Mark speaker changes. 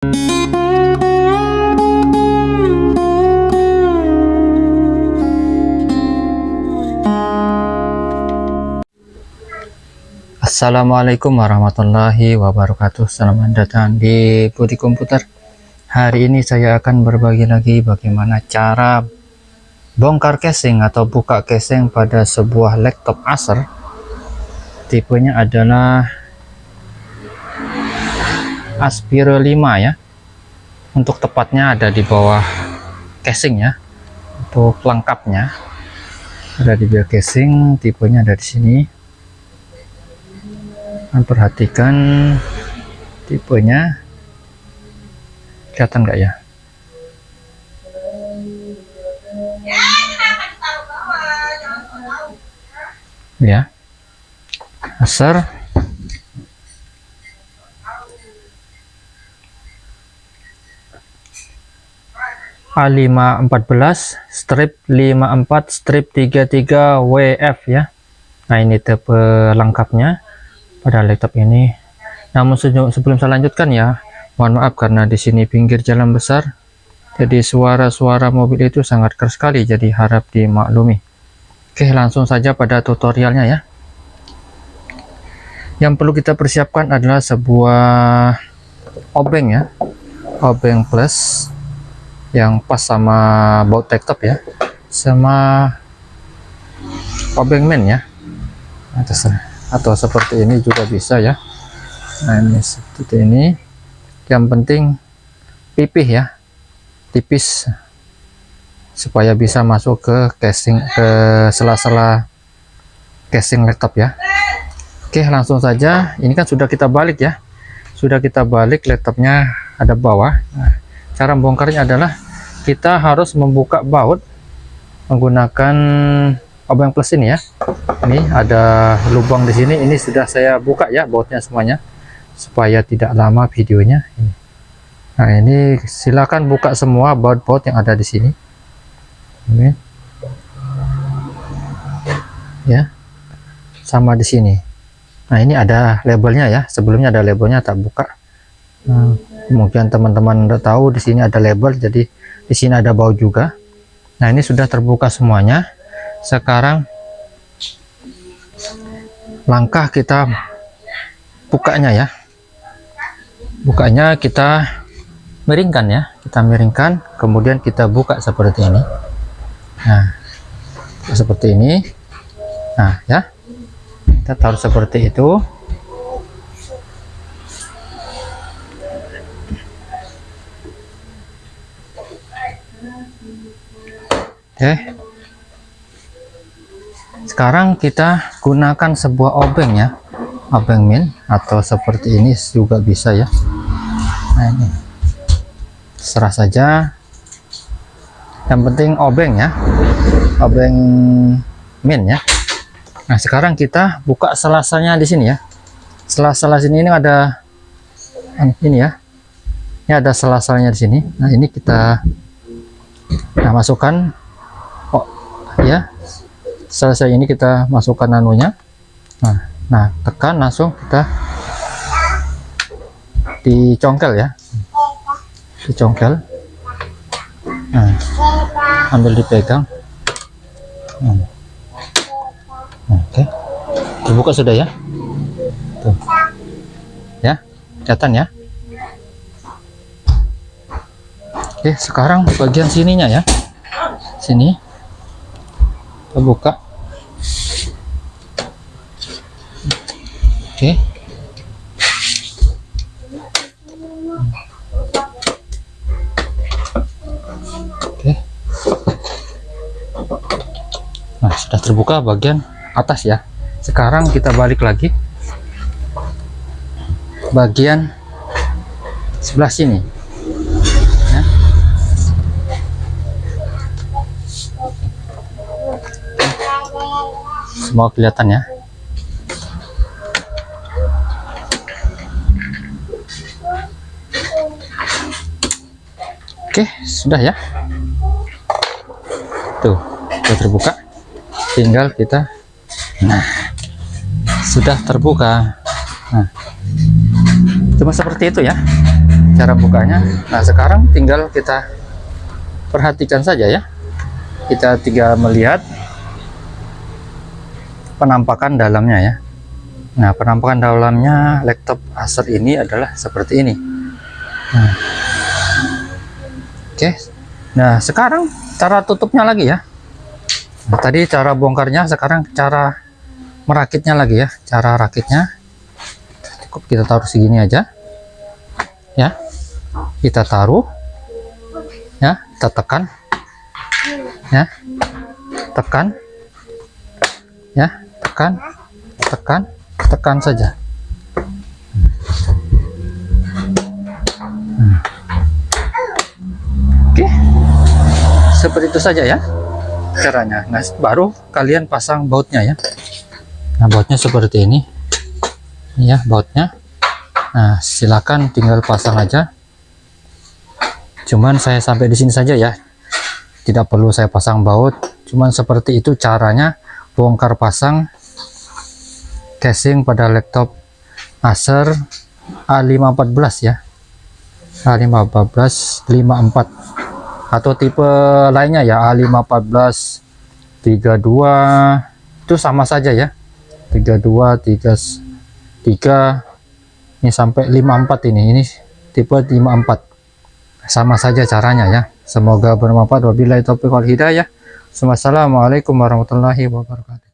Speaker 1: Assalamualaikum warahmatullahi wabarakatuh. Selamat datang di Budi Komputer. Hari ini saya akan berbagi lagi bagaimana cara bongkar casing atau buka casing pada sebuah laptop Acer. Tipenya adalah Aspire 5 ya. Untuk tepatnya ada di bawah casing ya. Untuk lengkapnya. Ada di bawah casing tipenya ada di sini. Dan perhatikan tipenya. Kelihatan nggak ya? Ya. Acer A514 strip 54 strip 33 WF ya. Nah ini tipe lengkapnya pada laptop ini. Namun sebelum saya lanjutkan ya mohon maaf karena di sini pinggir jalan besar. Jadi suara-suara mobil itu sangat keras sekali jadi harap dimaklumi. Oke langsung saja pada tutorialnya ya. Yang perlu kita persiapkan adalah sebuah obeng ya. Obeng plus yang pas sama baut laptop ya. Sama obeng main ya. Atas atau seperti ini juga bisa ya. Nah ini seperti ini. Yang penting pipih ya. Tipis. Supaya bisa masuk ke casing ke sela-sela casing laptop ya. Oke langsung saja. Ini kan sudah kita balik ya. Sudah kita balik laptopnya ada bawah. Nah, cara membongkarnya adalah kita harus membuka baut menggunakan obeng plus ini ya. Ini ada lubang di sini. Ini sudah saya buka ya bautnya semuanya supaya tidak lama videonya. Ini. nah ini silakan buka semua baut-baut yang ada di sini. Ini. Ya. Sama di sini. Nah ini ada labelnya ya. Sebelumnya ada labelnya tak buka. Nah, mungkin teman-teman udah tahu di sini ada label jadi di sini ada baut juga. Nah ini sudah terbuka semuanya. Sekarang langkah kita bukanya ya. Bukanya kita miringkan ya. Kita miringkan kemudian kita buka seperti ini. Nah seperti ini. Nah ya. Kita taruh seperti itu oke. Sekarang kita gunakan sebuah obeng ya. Obeng min atau seperti ini juga bisa ya. Nah ini. Serah saja. Yang penting obeng ya. Obeng min ya. Nah sekarang kita buka selasanya di sini ya. Sela-sela sini ini ada ini ya. Ini ada sela-selanya di sini. Nah ini kita nah masukkan ya. Selesai ini kita masukkan nanunya nah nah tekan langsung kita dicongkel ya. Dicongkel. Nah ambil dipegang. Nah. oke. Okay. dibuka sudah ya. Tuh. Ya kelihatan ya. Oke sekarang bagian sininya ya. Sini buka oke. Oke. Nah sudah terbuka bagian atas ya. Sekarang kita balik lagi. Bagian sebelah sini semua kelihatan ya Oke, sudah ya. Tuh, sudah terbuka. Tinggal kita Nah, sudah terbuka. Nah, cuma seperti itu ya. cara bukanya nah sekarang tinggal kita perhatikan saja ya kita tinggal melihat penampakan dalamnya ya. Nah penampakan dalamnya laptop Acer ini adalah seperti ini. Nah. oke. Nah sekarang cara tutupnya lagi ya. Nah, tadi cara bongkarnya sekarang cara merakitnya lagi ya. Cara rakitnya. Cukup kita taruh segini aja. Ya. Kita taruh. Ya kita tekan ya tekan. Ya tekan tekan tekan saja. Oke. Seperti itu saja ya caranya. Nah baru kalian pasang bautnya ya. Nah bautnya seperti ini. Ini ya bautnya. Nah silakan tinggal pasang aja. Cuman saya sampai di sini saja ya. Tidak perlu saya pasang baut. Cuman seperti itu caranya. Bongkar pasang casing pada laptop Acer A514 ya. A514 54 atau tipe lainnya ya A514 32 itu sama saja ya. 32 3 3 ini sampai 54 ini. Ini tipe 54 sama saja caranya ya. Semoga bermanfaat. Wabillahi taufiq wal hidayah. Wassalamualaikum warahmatullahi wabarakatuh